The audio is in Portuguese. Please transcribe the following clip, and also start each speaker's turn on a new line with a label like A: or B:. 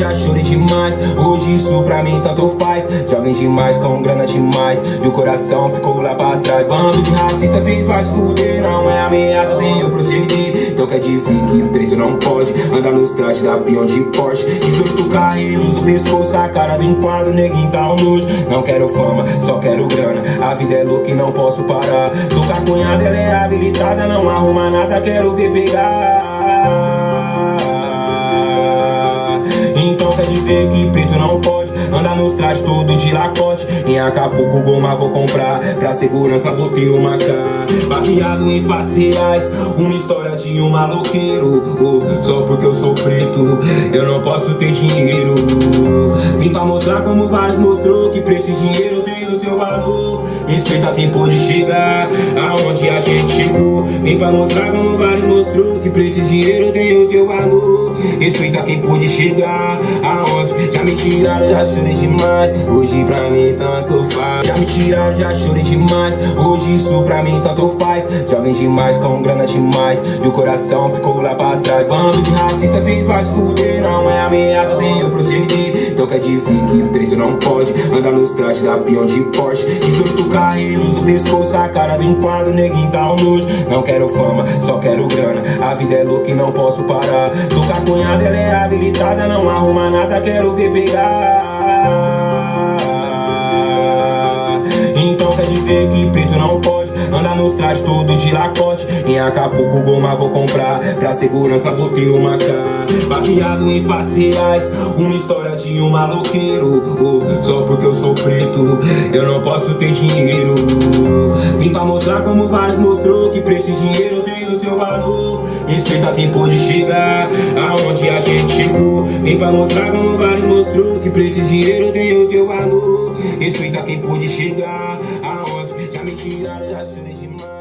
A: já chorei demais. Hoje isso pra mim tanto faz. Já vem demais com grana demais. E o coração ficou lá pra trás. Bando de racista, se fuder Não é ameaça, nem eu proceder Então quer dizer que preto não pode Andar nos trajes da peão de Porsche. 18 carrinhos, o pescoço, a cara do enquadro Neguinho tá um nojo. Não quero fama, só quero grana. A vida é louca e não posso parar. Tô com a cunhada, ela é habilitada Não arruma nada, quero ver pegar dizer que preto não pode Andar nos trajes todo de lacote. Em Acapulco goma vou comprar. Pra segurança vou ter uma cara Baseado em fatos reais Uma história de um maloqueiro. Oh, Só porque eu sou preto Eu não posso ter dinheiro. Vim pra mostrar como vários mostrou Que preto e dinheiro tem o seu valor. Respeita quem pôde chegar Aonde Vem pra mostrar como vários mostrou Que preto e dinheiro tem o seu valor. Respeita quem pôde chegar Aonde já me tiraram, já chorei demais. Hoje pra mim tanto faz. Já me tiraram, já chorei demais. Hoje isso pra mim tanto faz. Já vem demais com grana demais. E o coração ficou lá pra trás. Bando de racista, cês vai se fuder Não é ameaça, quer dizer que preto não pode Andar nos trajes da peão de Porsche. 18 carrinhos, o pescoço, a cara do enquadro Neguinho tá um nojo. Não quero fama, só quero grana A vida é louca e não posso parar. Tô com a cunhada, ela é habilitada Não arruma nada, quero ver pegar Andar nos trajes todo de lacote. Em Acapulco goma vou comprar. Pra segurança vou ter uma cara Baseado em fatos reais Uma história de um maloqueiro. Oh, Só porque eu sou preto Eu não posso ter dinheiro. Vim pra mostrar como vários mostrou Que preto e dinheiro tem o seu valor. Respeita quem pôde chegar Aonde a gente chegou. Vem pra mostrar como vários mostrou Que preto e dinheiro tem o seu valor. Respeita quem pôde chegar Aonde got me, she out of that shit, she mine.